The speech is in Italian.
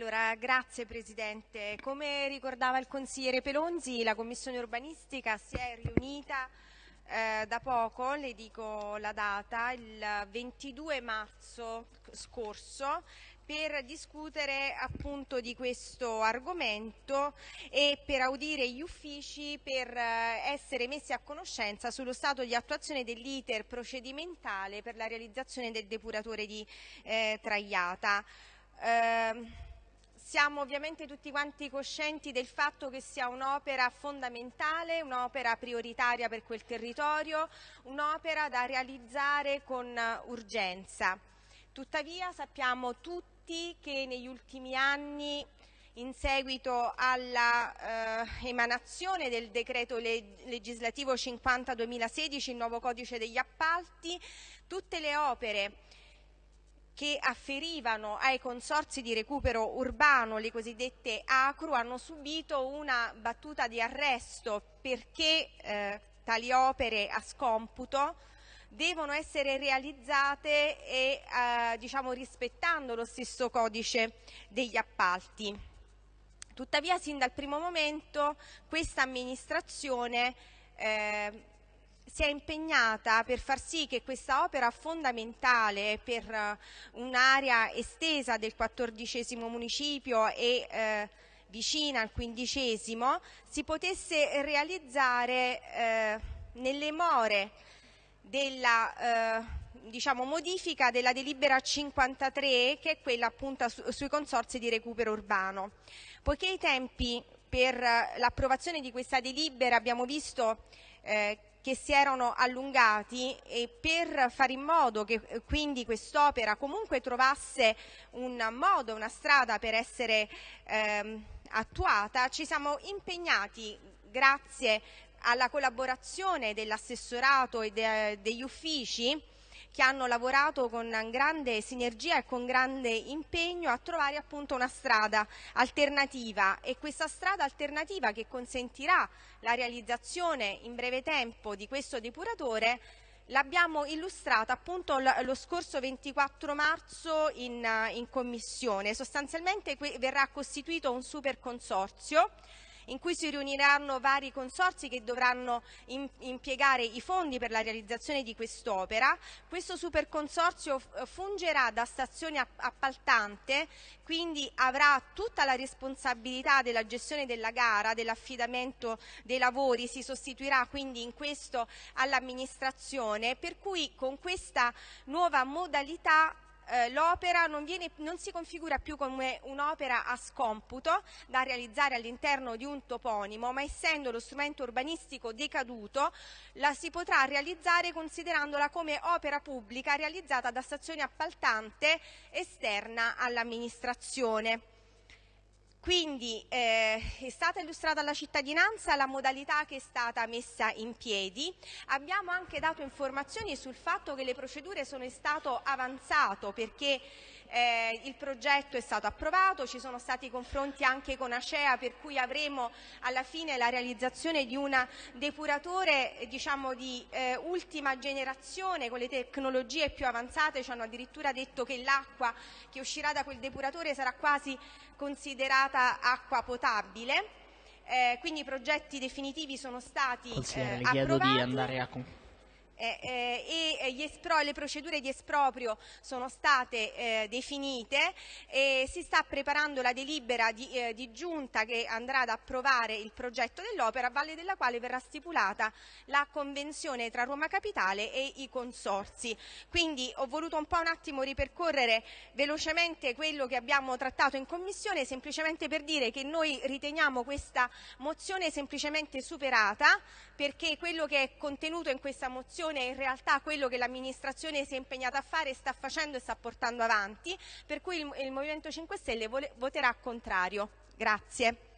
Allora, grazie Presidente. Come ricordava il consigliere Pelonzi, la Commissione urbanistica si è riunita eh, da poco, le dico la data, il 22 marzo scorso per discutere appunto di questo argomento e per audire gli uffici per eh, essere messi a conoscenza sullo stato di attuazione dell'iter procedimentale per la realizzazione del depuratore di eh, Traiata. Eh, siamo ovviamente tutti quanti coscienti del fatto che sia un'opera fondamentale, un'opera prioritaria per quel territorio, un'opera da realizzare con urgenza. Tuttavia sappiamo tutti che negli ultimi anni in seguito all'emanazione eh, del decreto legislativo 50-2016, il nuovo codice degli appalti, tutte le opere che afferivano ai consorzi di recupero urbano, le cosiddette ACRU, hanno subito una battuta di arresto perché eh, tali opere a scomputo devono essere realizzate e, eh, diciamo, rispettando lo stesso codice degli appalti. Tuttavia, sin dal primo momento, questa amministrazione eh, si è impegnata per far sì che questa opera fondamentale per eh, un'area estesa del quattordicesimo municipio e eh, vicina al quindicesimo si potesse realizzare eh, nelle more della eh, diciamo, modifica della delibera 53 che è quella appunto su, sui consorzi di recupero urbano. Poiché i tempi per l'approvazione di questa delibera abbiamo visto eh, che si erano allungati e per fare in modo che eh, quindi quest'opera comunque trovasse un modo, una strada per essere ehm, attuata, ci siamo impegnati grazie alla collaborazione dell'assessorato e de degli uffici che hanno lavorato con grande sinergia e con grande impegno a trovare appunto una strada alternativa e questa strada alternativa che consentirà la realizzazione in breve tempo di questo depuratore l'abbiamo illustrata appunto lo scorso 24 marzo in, in commissione. Sostanzialmente verrà costituito un super consorzio in cui si riuniranno vari consorsi che dovranno impiegare i fondi per la realizzazione di quest'opera. Questo super consorzio fungerà da stazione appaltante, quindi avrà tutta la responsabilità della gestione della gara, dell'affidamento dei lavori, si sostituirà quindi in questo all'amministrazione, per cui con questa nuova modalità eh, l'opera non, non, si configura più come un'opera a scomputo da realizzare all'interno di un toponimo, ma essendo lo strumento urbanistico decaduto, la si potrà realizzare considerandola come opera pubblica realizzata da stazione appaltante esterna all'amministrazione. Quindi eh, è stata illustrata alla cittadinanza la modalità che è stata messa in piedi. Abbiamo anche dato informazioni sul fatto che le procedure sono in stato avanzato perché eh, il progetto è stato approvato, ci sono stati confronti anche con Acea per cui avremo alla fine la realizzazione di un depuratore diciamo, di eh, ultima generazione con le tecnologie più avanzate, ci hanno addirittura detto che l'acqua che uscirà da quel depuratore sarà quasi considerata acqua potabile. Eh, quindi i progetti definitivi sono stati eh, approvati e espro, le procedure di esproprio sono state eh, definite e si sta preparando la delibera di, eh, di, giunta che andrà ad approvare il progetto dell'opera, a valle della quale verrà stipulata la convenzione tra Roma Capitale e i consorsi. Quindi ho voluto un po' un attimo ripercorrere velocemente quello che abbiamo trattato in Commissione, semplicemente per dire che noi riteniamo questa mozione semplicemente superata, perché quello che è contenuto in questa mozione è in realtà quello che l'amministrazione si è impegnata a fare, sta facendo e sta portando avanti, per cui il, il Movimento 5 Stelle voterà contrario. Grazie.